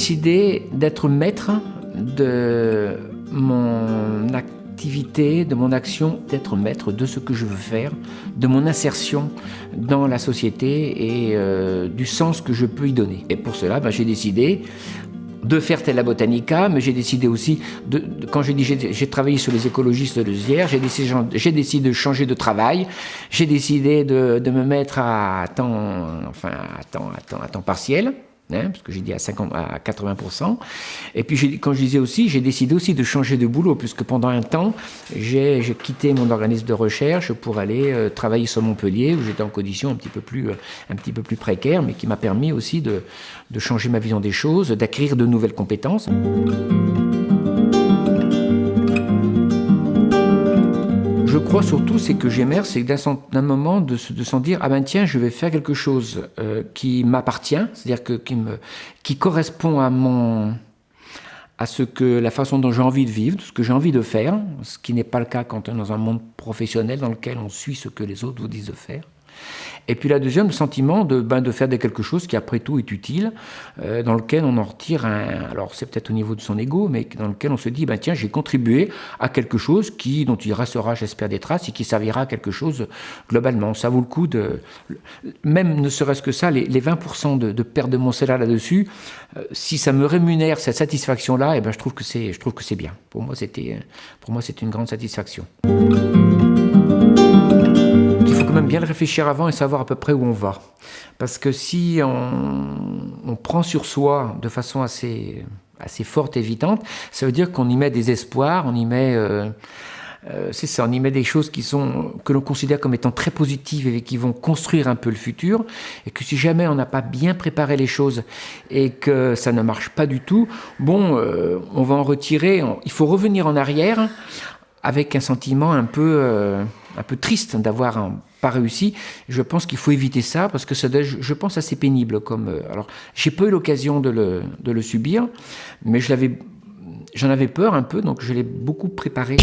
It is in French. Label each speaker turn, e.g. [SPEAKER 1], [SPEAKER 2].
[SPEAKER 1] décidé d'être maître de mon activité, de mon action, d'être maître de ce que je veux faire, de mon insertion dans la société et euh, du sens que je peux y donner. Et pour cela, ben, j'ai décidé de faire Tella Botanica, mais j'ai décidé aussi, de, quand j'ai dit j'ai travaillé sur les écologistes de Zière, j'ai décidé, de changer de travail, j'ai décidé de, me mettre à temps, enfin à temps, à temps partiel. Hein, parce que j'ai dit à, 50, à 80%. Et puis, quand je disais aussi, j'ai décidé aussi de changer de boulot, puisque pendant un temps, j'ai quitté mon organisme de recherche pour aller euh, travailler sur Montpellier, où j'étais en condition un petit peu plus, euh, précaire, mais qui m'a permis aussi de changer ma vision des choses, d'acquérir de nouvelles compétences. Je crois surtout, c'est que j'émerge, c'est d'un moment de, de s'en dire, ah ben tiens, je vais faire quelque chose euh, qui m'appartient, c'est-à-dire qui correspond à mon à ce que la façon dont j'ai envie de vivre, ce que j'ai envie de faire, ce qui n'est pas le cas quand on est dans un monde professionnel dans lequel on suit ce que les autres vous disent de faire. Et puis la deuxième, le sentiment de, ben, de faire quelque chose qui après tout est utile, euh, dans lequel on en retire un... Alors c'est peut-être au niveau de son ego, mais dans lequel on se dit, ben, tiens, j'ai contribué à quelque chose qui, dont il restera, j'espère, des traces et qui servira à quelque chose globalement. Ça vaut le coup de... Même ne serait-ce que ça, les, 20% de, de, perte de mon salaire là-dessus, euh, si ça me rémunère cette satisfaction-là, eh ben, je trouve que c'est bien. Pour moi, c'était une grande satisfaction bien réfléchir avant et savoir à peu près où on va. Parce que si on, prend sur soi de façon assez, assez forte et évidente, ça veut dire qu'on y met des espoirs, on y met... Euh, euh, c'est ça, on y met des choses qui sont, que l'on considère comme étant très positives et qui vont construire un peu le futur, et que si jamais on n'a pas bien préparé les choses et que ça ne marche pas du tout, bon, euh, on va en retirer, il faut revenir en arrière avec un sentiment un peu, un peu triste d'avoir pas réussi. Je pense qu'il faut éviter ça parce que ça je pense assez pénible comme. Euh, alors, j'ai pas eu l'occasion de le, de le, subir, mais je l'avais, j'en avais peur un peu, donc je l'ai beaucoup préparé.